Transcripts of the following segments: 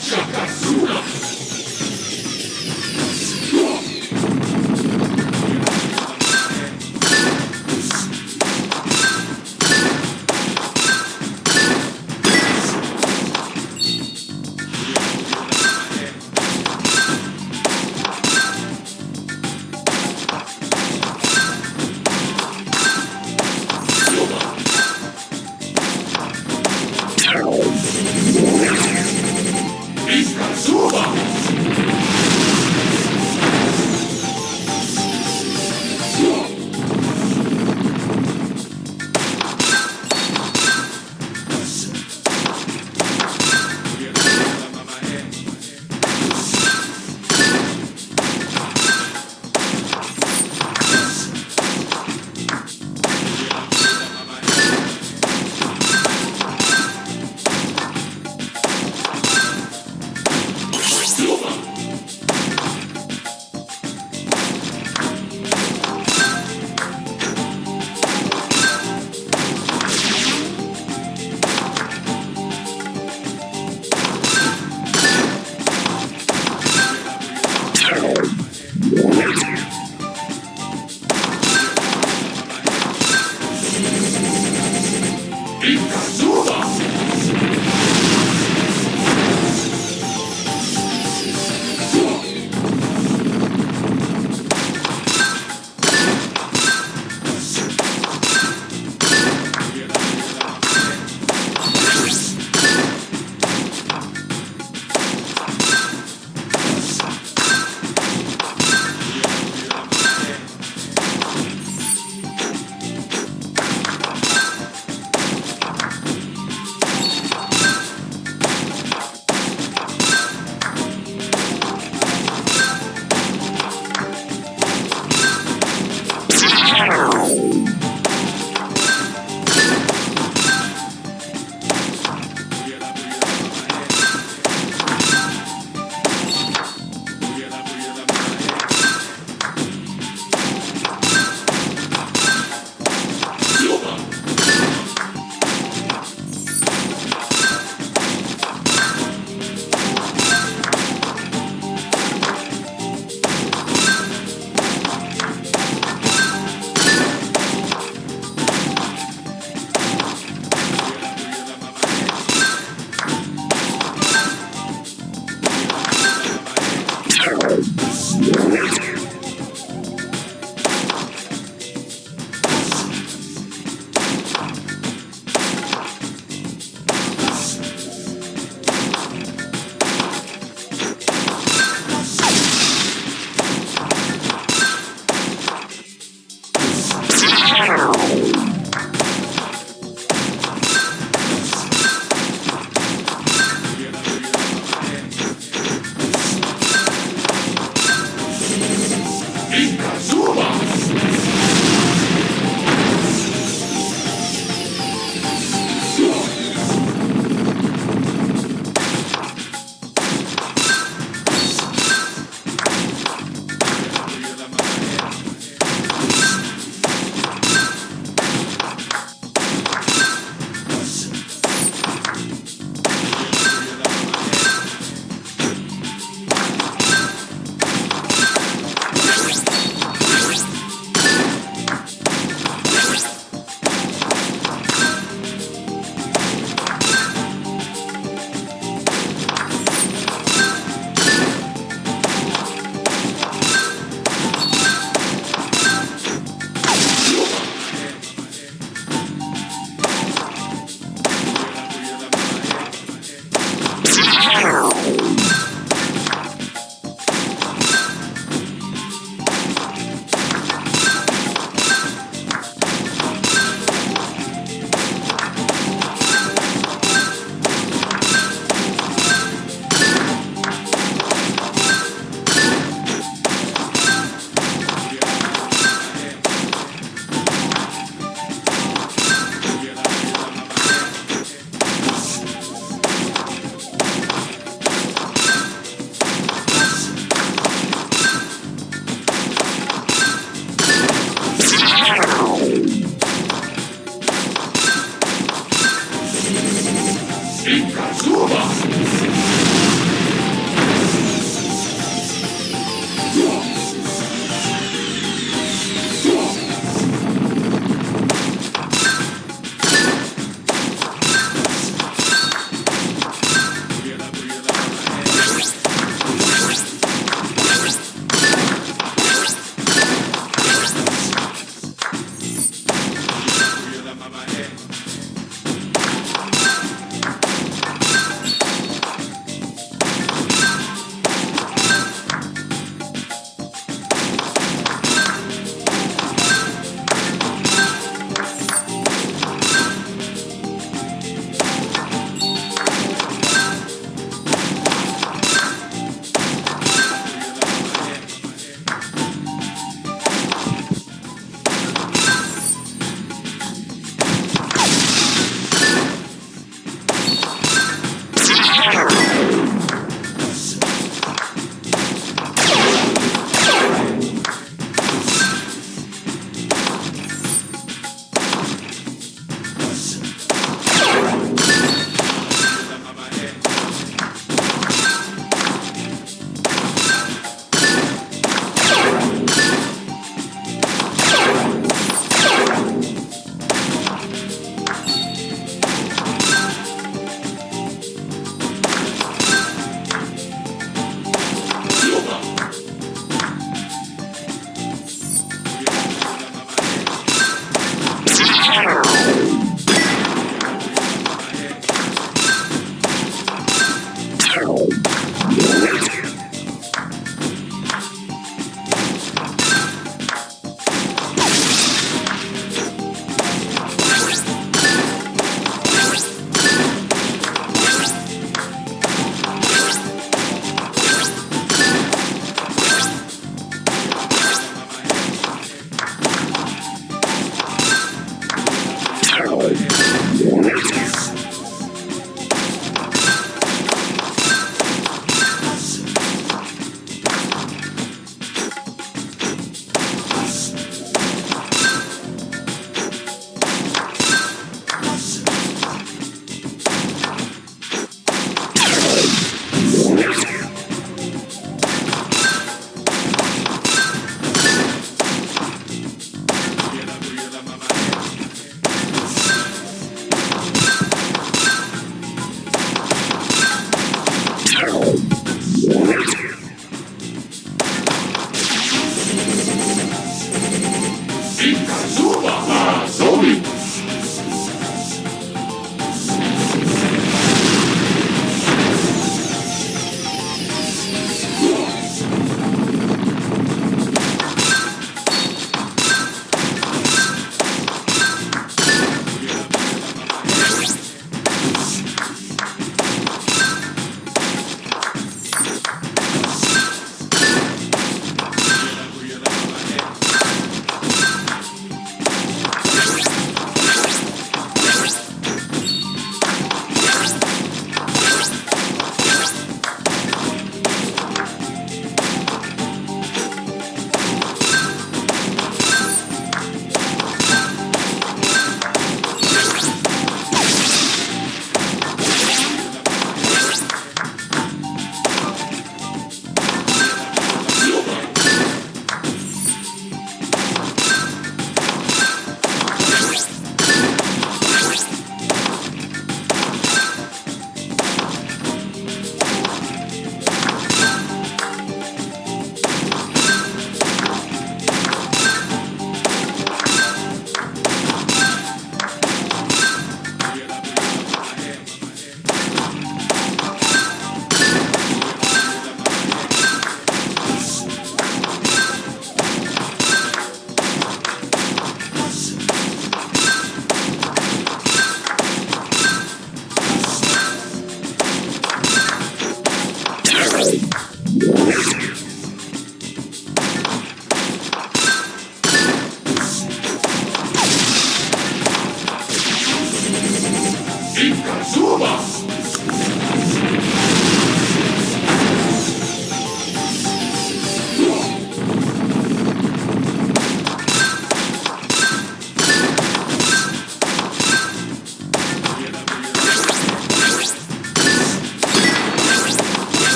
Chakasu!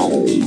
Wow.